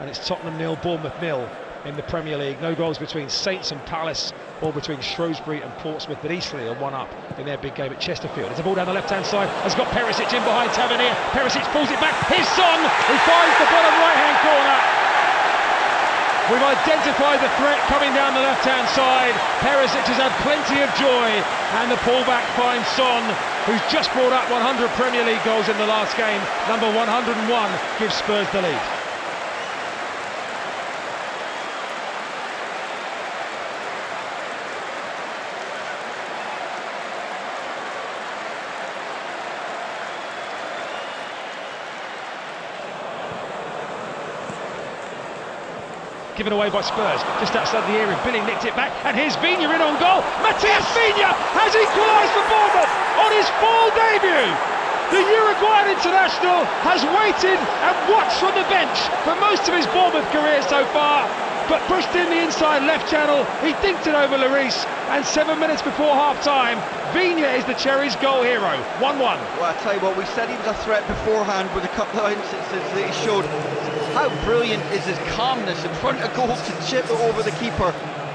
and it's Tottenham nil, Bournemouth nil in the Premier League. No goals between Saints and Palace or between Shrewsbury and Portsmouth, but Eastleigh are one up in their big game at Chesterfield. It's a ball down the left-hand side, has got Perisic in behind Tavernier. Perisic pulls it back, His Son, who finds the bottom right-hand corner. We've identified the threat coming down the left-hand side. Perisic has had plenty of joy, and the pullback finds Son, who's just brought up 100 Premier League goals in the last game. Number 101 gives Spurs the lead. Given away by Spurs, just outside the area. Billing nicked it back, and here's Viña in on goal. Matias Viña has equalised for Bournemouth on his full debut. The Uruguayan international has waited and watched from the bench for most of his Bournemouth career so far, but pushed in the inside left channel. He dinked it over Lloris, and seven minutes before half-time, Viña is the Cherries' goal hero. 1-1. Well, I tell you what, we said he was a threat beforehand with a couple of instances that he showed how brilliant is his calmness in front of goal to chip it over the keeper.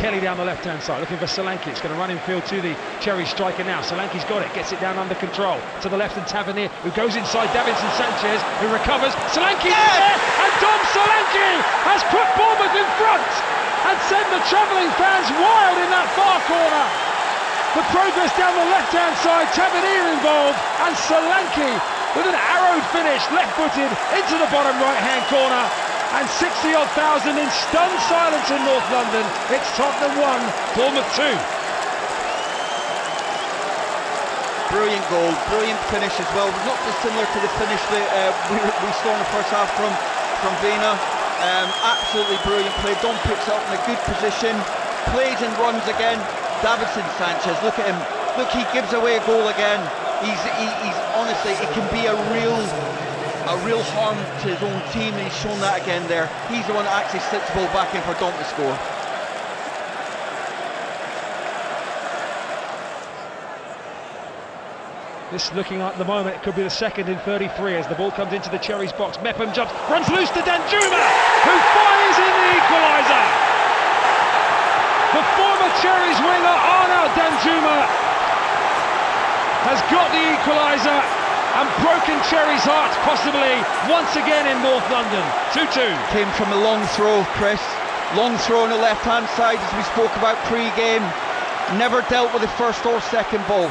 Kelly down the left-hand side, looking for Solanke. It's going to run in field to the Cherry striker now. Solanke's got it, gets it down under control. To the left and Tavernier, who goes inside Davinson Sanchez, who recovers. Solanke yes! there, and Dom Solanke has put Bournemouth in front and sent the travelling fans wild in that far corner. The progress down the left-hand side, Tavernier involved, and Solanke with an arrowed finish, left-footed into the bottom right-hand corner and 60 odd thousand in stunned silence in North London. It's Tottenham 1, Bournemouth 2. Brilliant goal, brilliant finish as well. Not dissimilar to the finish that uh, we, we, saw in the first half from, from Viña. Um, absolutely brilliant play. Don picks up in a good position, plays and runs again. Davinson Sanchez, look at him. Look, he gives away a goal again. He's, he, he's honestly, it can be a real a real harm to his own team, and he's shown that again there. He's the one that actually slips the ball back in for Dom to score. This looking like the moment it could be the second in 33 as the ball comes into the Cherries box. Mepham jumps, runs loose to Danjuma, who fires in the equaliser. The former Cherries winger Arnaut Danjuma has got the equaliser and broken Cherry's heart possibly once again in North London. 2-2. Came from a long throw, Chris. Long throw on the left-hand side as we spoke about pre-game. Never dealt with the first or second ball.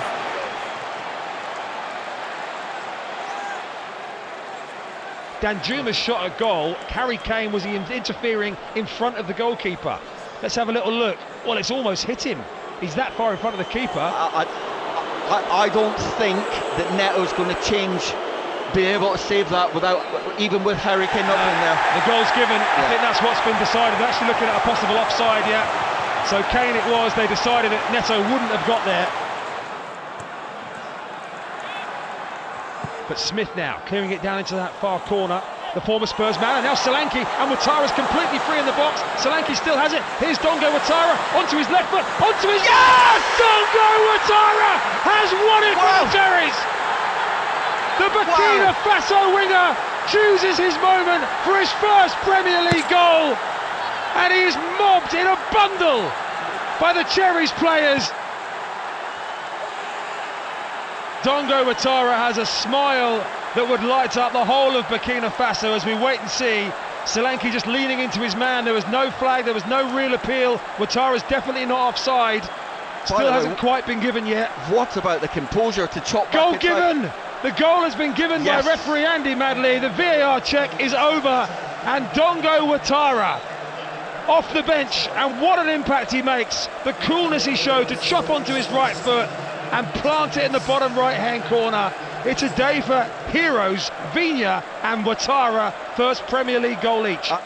Danjuma shot a goal. Harry Kane was he interfering in front of the goalkeeper. Let's have a little look. Well, it's almost hit him. He's that far in front of the keeper. I, I I, I don't think that Neto's going to change be able to save that without even with Harry Kane not in there. The goal's given. Yeah. I think that's what's been decided. They're actually looking at a possible offside, yeah. So Kane it was. They decided that Neto wouldn't have got there. But Smith now clearing it down into that far corner the former Spurs man, and now Solanke, and Ouattara's completely free in the box. Solanke still has it. Here's Dango Ouattara onto his left foot, onto his. Yes! Dango Ouattara has won it wow. for the Cherries. The Burkina wow. Faso winger chooses his moment for his first Premier League goal, and he is mobbed in a bundle by the Cherries players. Dango Ouattara has a smile that would light up the whole of Burkina Faso as we wait and see. Solanke just leaning into his man. There was no flag, there was no real appeal. Ouattara's definitely not offside. Still hasn't quite been given yet. What about the composure to chop Goal given! The goal has been given yes. by referee Andy Madley. The VAR check is over. And Dango Ouattara off the bench. And what an impact he makes. The coolness he showed to chop onto his right foot and plant it in the bottom right hand corner. It's a day for heroes, Viña and Ouattara, first Premier League goal each. Uh,